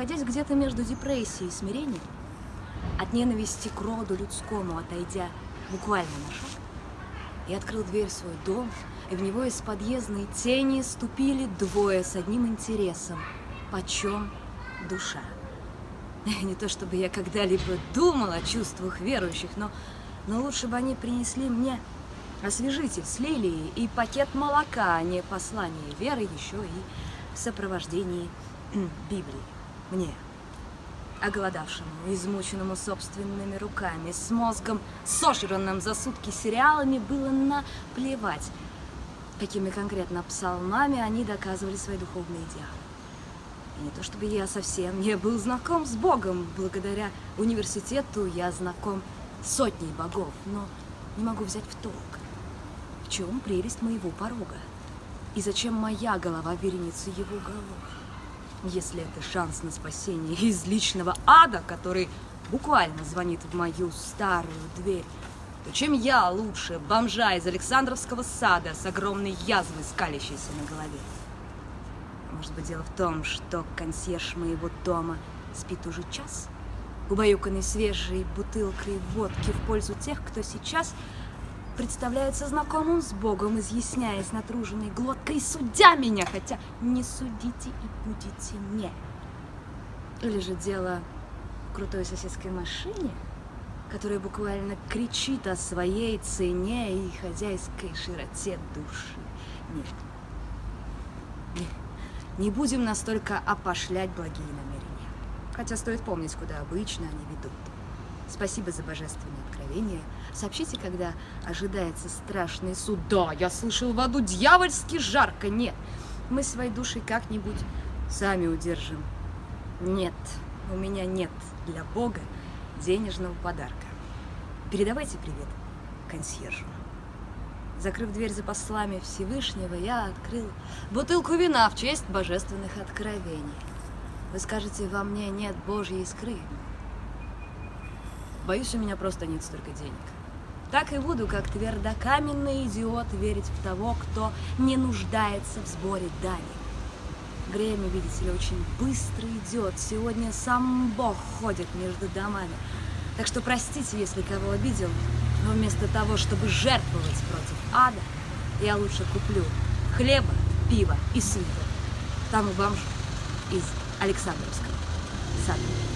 находясь где-то между депрессией и смирением, от ненависти к роду людскому отойдя буквально на шаг, я открыл дверь в свой дом, и в него из подъездной тени ступили двое с одним интересом – почем душа. Не то чтобы я когда-либо думал о чувствах верующих, но, но лучше бы они принесли мне освежитель с лилией и пакет молока, а не послание веры еще и в сопровождении Библии. Мне, оголодавшему, измученному собственными руками, с мозгом, сожранным за сутки сериалами, было наплевать, какими конкретно псалмами они доказывали свои духовные идеалы. И не то чтобы я совсем не был знаком с Богом, благодаря университету я знаком сотней богов, но не могу взять в толк, в чем прелесть моего порога, и зачем моя голова вереница его голов. Если это шанс на спасение из личного ада, который буквально звонит в мою старую дверь, то чем я лучше бомжа из Александровского сада с огромной язвой, скалящейся на голове? Может быть, дело в том, что консьерж моего дома спит уже час, убаюканный свежей бутылкой водки в пользу тех, кто сейчас представляется знакомым с Богом, изъясняясь натруженной глоткой, судя меня, хотя не судите и будете не. Или же дело в крутой соседской машине, которая буквально кричит о своей цене и хозяйской широте души. Нет. Нет. Не будем настолько опошлять благие намерения. Хотя стоит помнить, куда обычно они ведут. Спасибо за божественное откровение. Сообщите, когда ожидается страшный суд. Да, я слышал в аду дьявольски жарко. Нет, мы свои души как-нибудь сами удержим. Нет, у меня нет для Бога денежного подарка. Передавайте привет консьержу. Закрыв дверь за послами Всевышнего, я открыл бутылку вина в честь божественных откровений. Вы скажете, во мне нет Божьей искры. Боюсь, у меня просто нет столько денег. Так и буду, как твердокаменный идиот, верить в того, кто не нуждается в сборе дани. Время, видите ли, очень быстро идет. Сегодня сам Бог ходит между домами. Так что простите, если кого обидел, но вместо того, чтобы жертвовать против ада, я лучше куплю хлеба, пива и сыра. Там у бомж из Александровского сада.